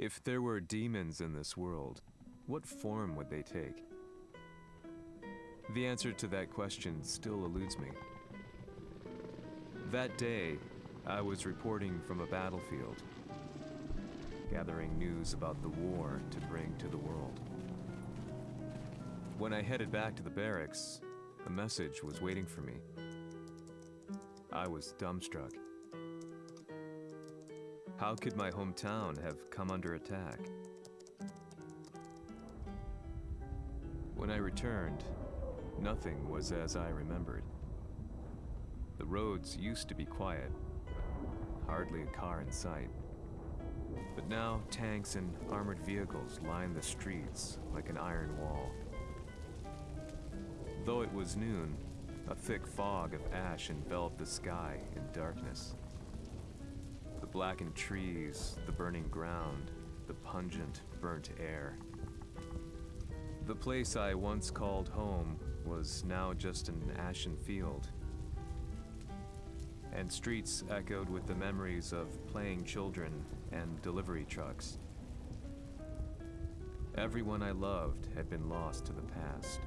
If there were demons in this world, what form would they take? The answer to that question still eludes me. That day, I was reporting from a battlefield, gathering news about the war to bring to the world. When I headed back to the barracks, a message was waiting for me. I was dumbstruck. How could my hometown have come under attack? When I returned, nothing was as I remembered. The roads used to be quiet, hardly a car in sight. But now tanks and armored vehicles line the streets like an iron wall. Though it was noon, a thick fog of ash enveloped the sky in darkness. Blackened trees, the burning ground, the pungent, burnt air. The place I once called home was now just an ashen field. And streets echoed with the memories of playing children and delivery trucks. Everyone I loved had been lost to the past.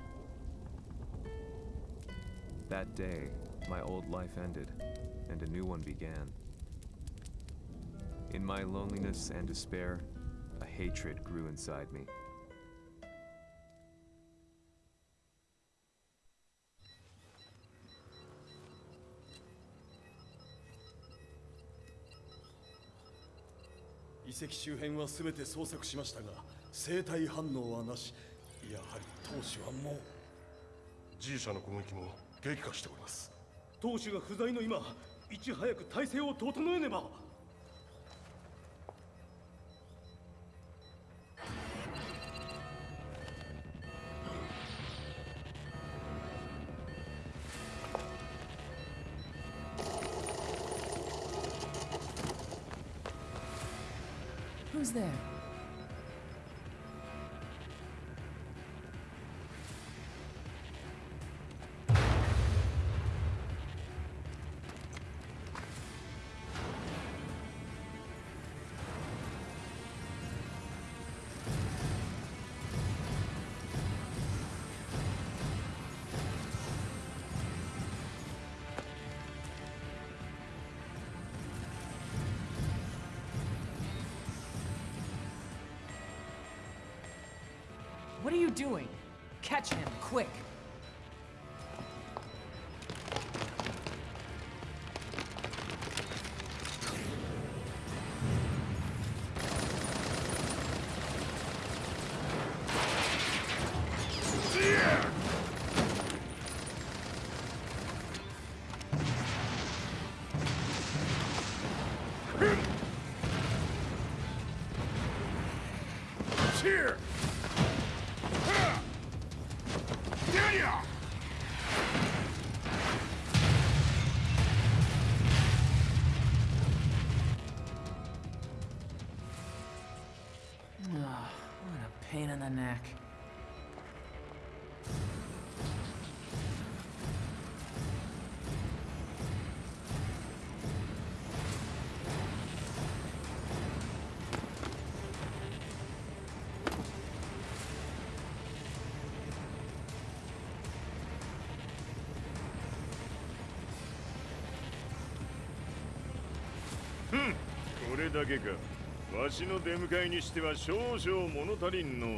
That day, my old life ended, and a new one began. In my loneliness and despair, a hatred grew inside me. 遺跡周辺は全て捜索しましたが生体反応はなし。やはり当主はもう。G 社の攻撃も激化しております。当主が不在の今いち早く体制を整えねば was there. What are you doing? Catch him, quick! Ugh, what a pain in the neck.「れだけか。わしの出迎えにしては少々物足りんのう。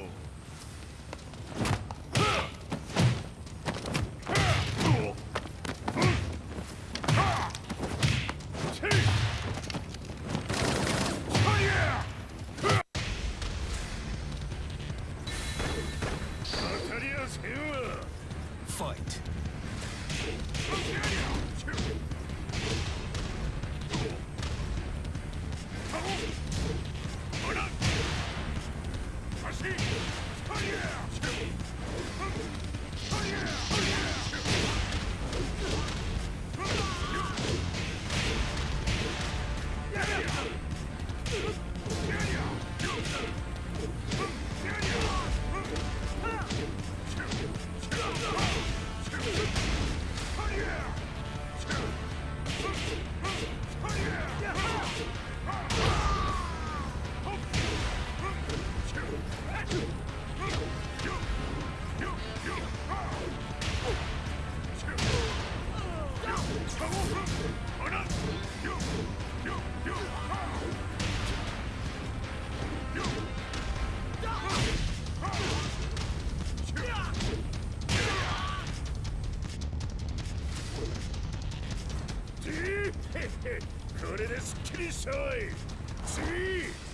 これですっきりしたい。次。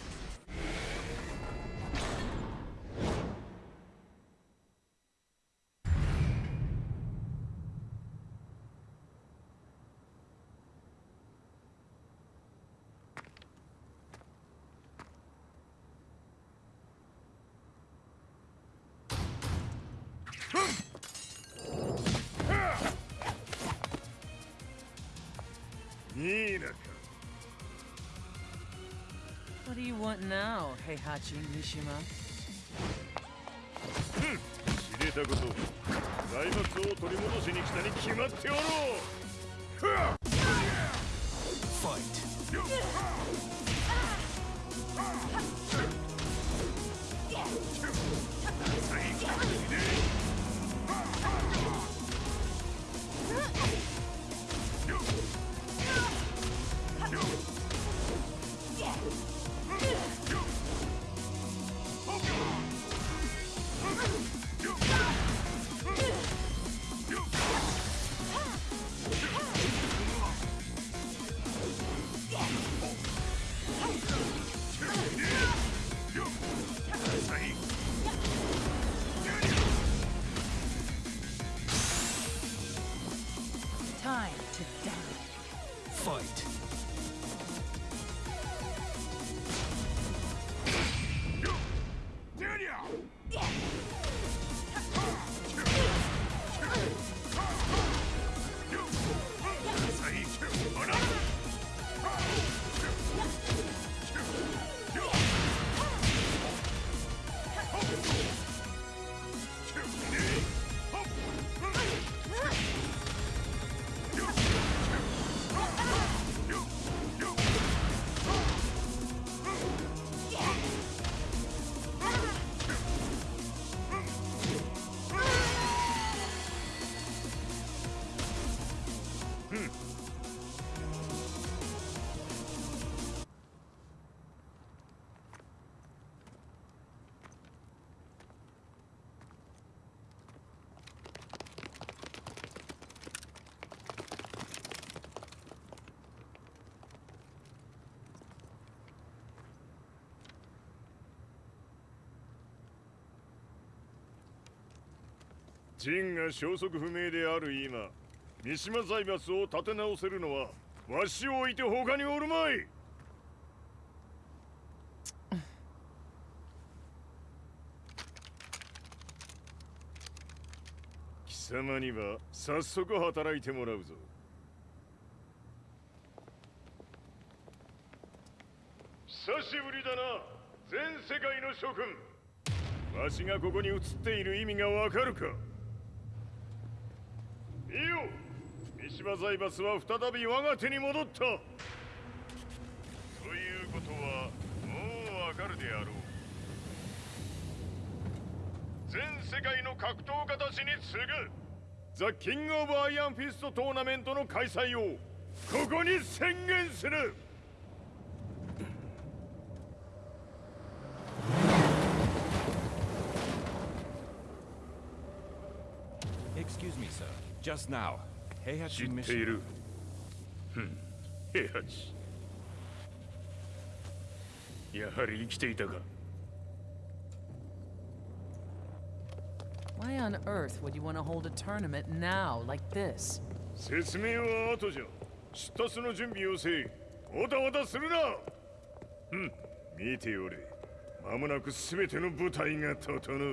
いいなか What do you want now, Heihachi Mishima? 知れたこと財閥を取り戻しに来たに決まっておろう Fight! To die. Fight!? ジンが消息不明である今三島財閥を立て直せるのはわしを置いて他におるまい。貴様には早速働いてもらうぞ。久しぶりだな全世界の諸君。わしがここに映っている意味がわかるか？見よ。三島財閥は再び我が手に戻った。ということはもうわかるであろう。全世界の格闘家たちに告ぐ。 The King of Iron Fist Tournament の開催をここに宣言する Excuse me, sir. Just now, 知ってい.る平八やはり生きていたか Why on earth would you want to hold a tournament now, like this? 説明は後じゃ出立の準備をせいおたわたするなうん見ておれ間もなく全ての部隊が整う